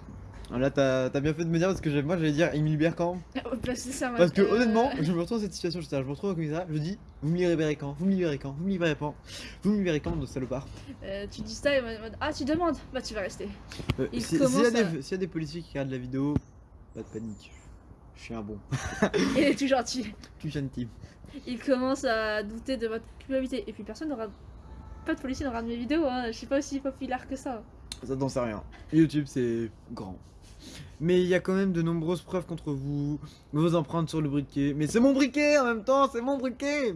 [SPEAKER 2] Ah, Là t'as t'as bien fait de me dire parce que moi j'allais dire il me libère quand? [LAUGHS]
[SPEAKER 1] Parce que ça m'a-
[SPEAKER 2] Parce que
[SPEAKER 1] euh,
[SPEAKER 2] honnêtement, [LAUGHS] je me retrouve dans cette situation, je, me retrouve comme ça, je dis vous me libérez quand? Vous me libérez quand? Vous me libérez quand Vous me libérez quand, de salopard?
[SPEAKER 1] Euh, tu dis ça et en mode Ah, tu demandes? Bah, tu vas rester.
[SPEAKER 2] Euh,
[SPEAKER 1] Il
[SPEAKER 2] si- S'il
[SPEAKER 1] commence
[SPEAKER 2] y,
[SPEAKER 1] à-
[SPEAKER 2] s'il y a des policiers qui regardent la vidéo, pas de panique. Je suis un bon. [LAUGHS]
[SPEAKER 1] Il est tout gentil.
[SPEAKER 2] Tu gentil.
[SPEAKER 1] Il commence à douter de votre culpabilité. Et puis, personne n'aura. Pas de policier n'aura de mes vidéos, hein. Je suis pas aussi populaire que ça.
[SPEAKER 2] Ça t'en sais rien. YouTube c'est grand. Mais il y a quand même de nombreuses preuves contre vous, vos empreintes sur le briquet. Mais c'est mon briquet en même temps, c'est mon briquet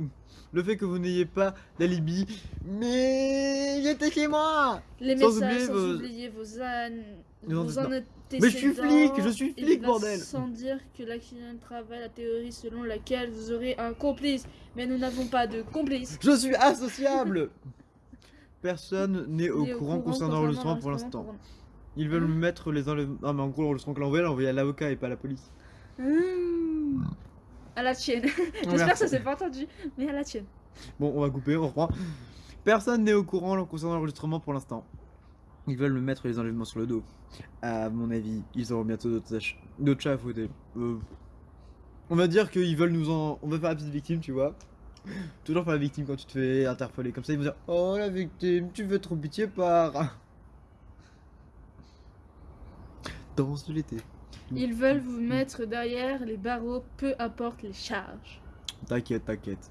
[SPEAKER 2] Le fait que vous n'ayez pas d'alibi, mais il était chez moi
[SPEAKER 1] Les
[SPEAKER 2] Sans
[SPEAKER 1] messages,
[SPEAKER 2] oublier
[SPEAKER 1] sans
[SPEAKER 2] vos-
[SPEAKER 1] oublier vos ânes.
[SPEAKER 2] Mais je suis flic, je suis flic, bordel.
[SPEAKER 1] Sans dire que l'accident travaille la théorie selon laquelle vous aurez un complice. Mais nous n'avons pas de complice.
[SPEAKER 2] Je suis associable [LAUGHS] Personne n'est au courant concernant l'enregistrement pour
[SPEAKER 1] l'enregistrement
[SPEAKER 2] l'instant. Ils veulent
[SPEAKER 1] Hein
[SPEAKER 2] mettre les enlèvements. Non, mais en gros, l'enregistrement que l'envoyé, l'envoyé à l'avocat et pas à la police.
[SPEAKER 1] Mmh. À la tienne. [LAUGHS] J'espère que ça s'est pas entendu. Mais à la tienne.
[SPEAKER 2] Bon, on va couper, on reprend. Personne n'est au courant concernant l'enregistrement pour l'instant. Ils veulent me mettre les enlèvements sur le dos. À mon avis, ils auront bientôt d'autres chats à fouetter. Euh, on va dire qu'ils veulent nous en. On va faire la petite victime, tu vois. Toujours faire la victime quand tu te fais interpeller. Comme ça, ils vont dire Oh la victime, tu veux trop pitié par. [LAUGHS] Danse de l'été.
[SPEAKER 1] Ils veulent vous mettre derrière les barreaux, peu importe les charges.
[SPEAKER 2] T'inquiète, t'inquiète.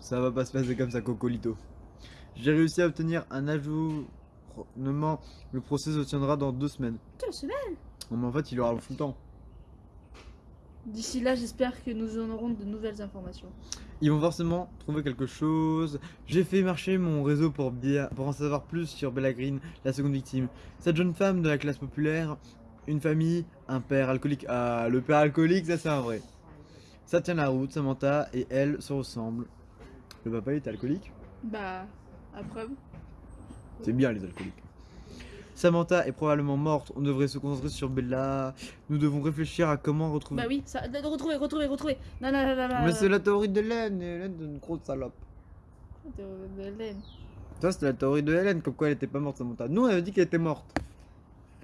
[SPEAKER 2] Ça va pas se passer comme ça, Cocolito. J'ai réussi à obtenir un Le procès se tiendra dans deux semaines.
[SPEAKER 1] Deux semaines?
[SPEAKER 2] Non, mais en fait, il aura le temps.
[SPEAKER 1] D'ici là, j'espère que nous en aurons de nouvelles informations.
[SPEAKER 2] Ils vont forcément trouver quelque chose. J'ai fait marcher mon réseau pour, bien, pour en savoir plus sur Bella Green, la seconde victime. Cette jeune femme de la classe populaire, une famille, un père alcoolique. Ah, le père alcoolique, ça c'est un vrai. Ça tient la route, Samantha et elle se ressemblent. Le papa il est alcoolique?
[SPEAKER 1] Bah, à preuve.
[SPEAKER 2] C'est bien les alcooliques. Samantha est probablement morte, on devrait se concentrer sur Bella. Nous devons réfléchir à comment retrouver.
[SPEAKER 1] Bah oui, ça, de, de retrouver, retrouver, retrouver. Non, non, non, non, non.
[SPEAKER 2] Mais c'est la théorie d'Hélène, Hélène est une grosse salope.
[SPEAKER 1] De, de Hélène.
[SPEAKER 2] Ça c'était la théorie de Hélène, comme quoi elle était pas morte Samantha. Nous on avait dit qu'elle était morte.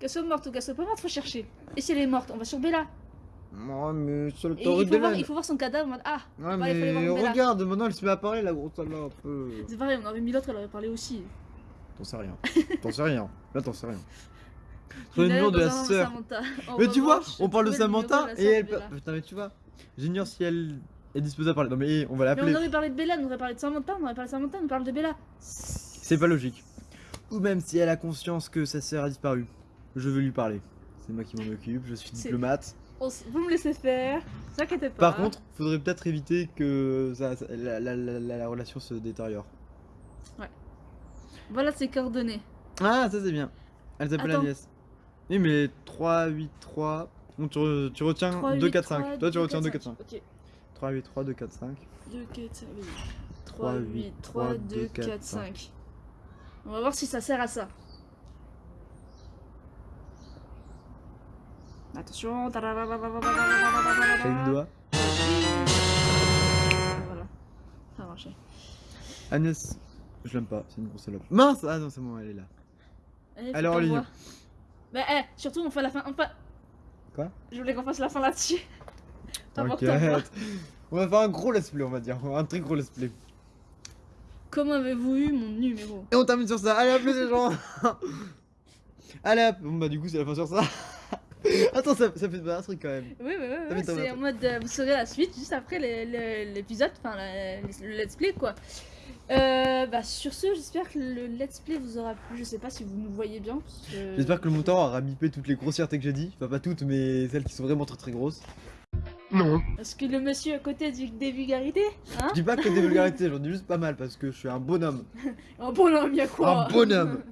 [SPEAKER 1] Qu'elle soit morte ou qu'elle soit pas morte, faut chercher. Et si elle est morte, on va sur Bella.
[SPEAKER 2] Ouais mais c'est la théorie
[SPEAKER 1] voir,
[SPEAKER 2] d'Hélène.
[SPEAKER 1] il faut voir son cadavre en mode Ah,
[SPEAKER 2] Ouais
[SPEAKER 1] il
[SPEAKER 2] mais
[SPEAKER 1] voir Bella.
[SPEAKER 2] regarde, maintenant elle se met à parler la grosse salope. euh.
[SPEAKER 1] c'est pareil, on aurait mis l'autre, elle aurait parlé aussi.
[SPEAKER 2] T'en sais rien. T'en sais rien. Là t'en sais rien. Sur le numéro de la sœur. Mais tu vois, on parle de
[SPEAKER 1] trouver
[SPEAKER 2] Samantha et elle. Putain mais tu vois, j'ignore si elle est disposée à parler. Non mais on va
[SPEAKER 1] Mais on
[SPEAKER 2] l'appeler.
[SPEAKER 1] aurait parlé de Bella, on aurait parlé de Samantha, on aurait parlé de Samantha, on parle de Bella.
[SPEAKER 2] C'est pas logique. Ou même si elle a conscience que sa sœur a disparu. Je veux lui parler. C'est moi qui m'en occupe, je suis diplomate.
[SPEAKER 1] Vous me laissez faire, ne pas.
[SPEAKER 2] Par contre, faudrait peut-être éviter que ça- ça- la, la- la- la- la relation se détériore.
[SPEAKER 1] Voilà ses coordonnées.
[SPEAKER 2] Ah, ça c'est bien. Elle s'appelle. Agnès. Oui, mais 3, 8, 3. Bon, tu, re- tu retiens
[SPEAKER 1] 3,
[SPEAKER 2] 2,
[SPEAKER 1] 8,
[SPEAKER 2] 4,
[SPEAKER 1] 3,
[SPEAKER 2] 5. Toi, tu retiens 2, 4, 5.
[SPEAKER 1] Ok.
[SPEAKER 2] 3, 8, 3, 2, 4, 5.
[SPEAKER 1] 2, 4, 5, oui.
[SPEAKER 2] 3,
[SPEAKER 1] 3, 8, 3, 2, 4, 5. On va voir si ça sert à ça. Attention.
[SPEAKER 2] Claque du
[SPEAKER 1] Voilà.
[SPEAKER 2] doigt.
[SPEAKER 1] Ça a marché.
[SPEAKER 2] Agnès, je l'aime pas, c'est une grosse salope. Mince Ah non, c'est bon, elle est là.
[SPEAKER 1] Allez, faut
[SPEAKER 2] Alors,
[SPEAKER 1] voit. Bah, eh, surtout, on fait la fin. On fait...
[SPEAKER 2] Quoi?
[SPEAKER 1] Je voulais qu'on fasse la fin là-dessus.
[SPEAKER 2] T'inquiète. On va faire un gros let's play, on va dire. Un très gros let's play.
[SPEAKER 1] Comment avez-vous eu mon numéro?
[SPEAKER 2] Et on termine sur ça. Allez, à plus les gens [LAUGHS] Allez, hop. Bon, bah, du coup, c'est la fin sur ça. [LAUGHS] Attends, ça, ça fait pas un truc quand même.
[SPEAKER 1] Oui, oui, oui, c'est en mode euh, vous saurez la suite juste après l'épisode, enfin le let's play quoi. Euh, bah sur ce, j'espère que le let's play vous aura plu. Je sais pas si vous nous voyez bien. parce que-
[SPEAKER 2] J'espère que le montant aura bipé toutes les grossièretés que j'ai dit. Enfin, pas toutes, mais celles qui sont vraiment très très grosses.
[SPEAKER 3] Non.
[SPEAKER 1] Est-ce que le monsieur à côté dit des vulgarités Hein
[SPEAKER 2] Je dis pas que des vulgarités, j'en dis juste pas mal parce que je suis un bonhomme. [LAUGHS]
[SPEAKER 1] Un bonhomme, y'a quoi
[SPEAKER 2] Un bonhomme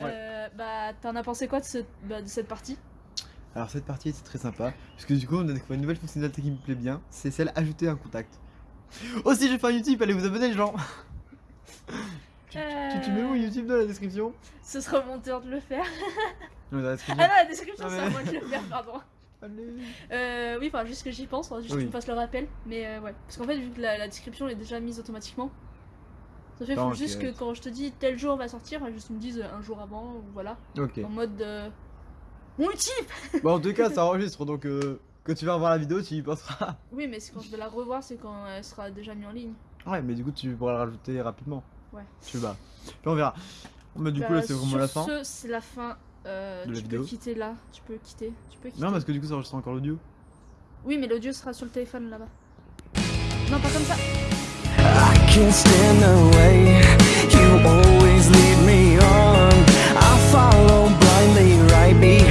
[SPEAKER 1] Euh, Bah t'en as pensé quoi de, ce- bah, de cette partie?
[SPEAKER 2] Alors cette partie était très sympa, parce que du coup on a découvert une nouvelle fonctionnalité qui me plaît bien, c'est celle ajouter un contact. [LAUGHS] Aussi j'ai fait un YouTube, allez vous abonner les gens [LAUGHS] tu, tu, tu mets où
[SPEAKER 1] Euh,
[SPEAKER 2] YouTube dans la description?
[SPEAKER 1] Ce sera mon tour de le faire.
[SPEAKER 2] Non, dans la description.
[SPEAKER 1] Ah non, la description
[SPEAKER 2] Ah,
[SPEAKER 1] c'est à moi de le faire, pardon. [LAUGHS]
[SPEAKER 2] Allez.
[SPEAKER 1] Euh, oui, enfin, juste que j'y pense, juste
[SPEAKER 2] Oui.
[SPEAKER 1] qu'on fasse le rappel. Mais euh, ouais. Parce qu'en fait, vu que la, la description elle est déjà mise automatiquement, ça fait faut juste que quand je te dis tel jour va sortir, bah, juste me dise un jour avant, ou voilà.
[SPEAKER 2] Ok.
[SPEAKER 1] En mode. Euh... Mon type
[SPEAKER 2] Bon en tout cas ça enregistre donc euh, quand tu vas revoir la vidéo, tu y penseras. [LAUGHS]
[SPEAKER 1] Oui, mais c'est quand je vais la revoir, c'est quand euh, elle sera déjà mise en ligne.
[SPEAKER 2] Ouais, mais du coup, tu pourras la rajouter rapidement.
[SPEAKER 1] Ouais.
[SPEAKER 2] Tu vas. Puis on verra. Mais bah, du coup, là, euh, c'est vraiment la fin.
[SPEAKER 1] Ce, c'est la fin. Euh,
[SPEAKER 2] De la
[SPEAKER 1] tu peux quitter là. Tu peux quitter. Tu peux quitter.
[SPEAKER 2] Non, parce que du coup, ça enregistre encore l'audio.
[SPEAKER 1] Oui, mais l'audio sera sur le téléphone là-bas. Non, pas comme ça.
[SPEAKER 3] Can't stand you always me. I follow blindly right behind.